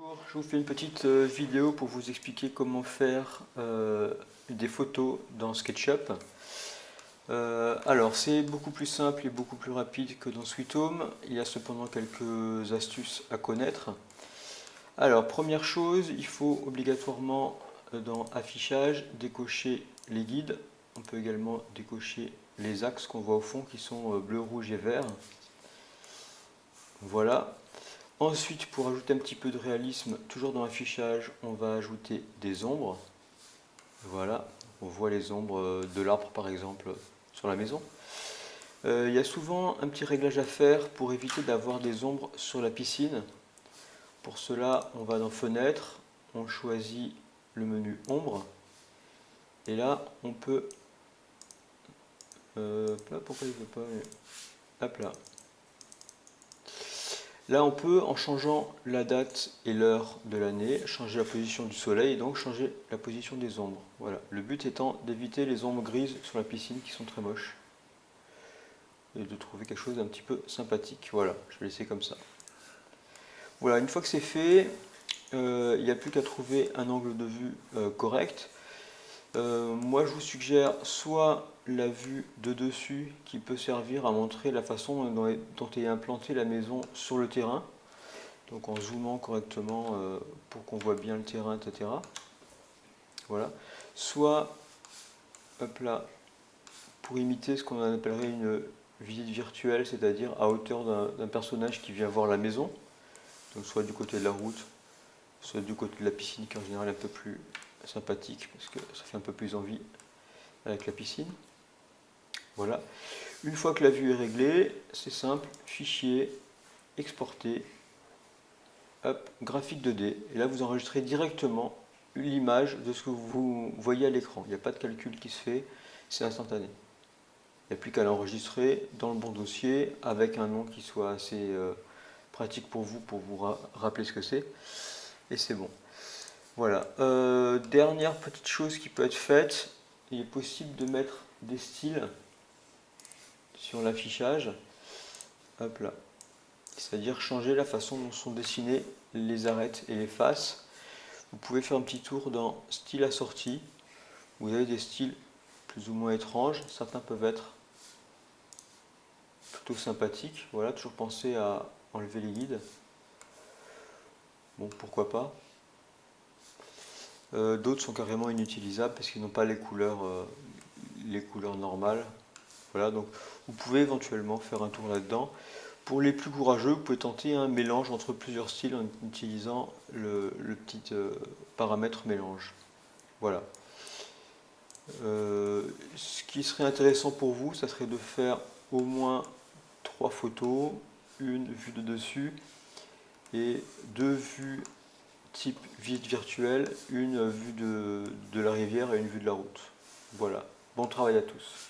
Bonjour, je vous fais une petite euh, vidéo pour vous expliquer comment faire euh, des photos dans SketchUp. Euh, alors c'est beaucoup plus simple et beaucoup plus rapide que dans Sweet Home, il y a cependant quelques astuces à connaître. Alors première chose, il faut obligatoirement dans affichage décocher les guides, on peut également décocher les axes qu'on voit au fond qui sont bleu, rouge et vert. Voilà, Ensuite, pour ajouter un petit peu de réalisme, toujours dans l'affichage, on va ajouter des ombres. Voilà, on voit les ombres de l'arbre par exemple sur la maison. Euh, il y a souvent un petit réglage à faire pour éviter d'avoir des ombres sur la piscine. Pour cela, on va dans Fenêtre, on choisit le menu Ombre. Et là, on peut... Euh, pourquoi il ne veut pas... Hop là. Là, on peut, en changeant la date et l'heure de l'année, changer la position du soleil et donc changer la position des ombres. Voilà. Le but étant d'éviter les ombres grises sur la piscine qui sont très moches et de trouver quelque chose d'un petit peu sympathique. Voilà, je vais laisser comme ça. Voilà, une fois que c'est fait, euh, il n'y a plus qu'à trouver un angle de vue euh, correct. Euh, moi, je vous suggère soit la vue de dessus qui peut servir à montrer la façon dont est, implantée la maison sur le terrain. Donc en zoomant correctement euh, pour qu'on voit bien le terrain, etc. Voilà. Soit, hop là, pour imiter ce qu'on appellerait une visite virtuelle, c'est-à-dire à hauteur d'un personnage qui vient voir la maison. Donc soit du côté de la route, soit du côté de la piscine qui en général est un peu plus sympathique parce que ça fait un peu plus envie avec la piscine. Voilà. Une fois que la vue est réglée, c'est simple, fichier, exporter, graphique 2D. Et là, vous enregistrez directement l'image de ce que vous voyez à l'écran. Il n'y a pas de calcul qui se fait, c'est instantané. Il n'y a plus qu'à l'enregistrer dans le bon dossier avec un nom qui soit assez euh, pratique pour vous, pour vous rappeler ce que c'est. Et c'est bon. Voilà. Euh, dernière petite chose qui peut être faite, il est possible de mettre des styles sur l'affichage. Hop là. C'est-à-dire changer la façon dont sont dessinés les arêtes et les faces. Vous pouvez faire un petit tour dans style assorti. Vous avez des styles plus ou moins étranges. Certains peuvent être plutôt sympathiques. Voilà, toujours penser à enlever les guides. Bon, pourquoi pas. Euh, d'autres sont carrément inutilisables parce qu'ils n'ont pas les couleurs, euh, les couleurs normales. Voilà, donc vous pouvez éventuellement faire un tour là-dedans. Pour les plus courageux, vous pouvez tenter un mélange entre plusieurs styles en utilisant le, petit euh, paramètre mélange. Voilà. ce qui serait intéressant pour vous, ça serait de faire au moins trois photos, une vue de dessus et deux vues type visite virtuelle, une vue de, de la rivière et une vue de la route. Voilà. Bon travail à tous.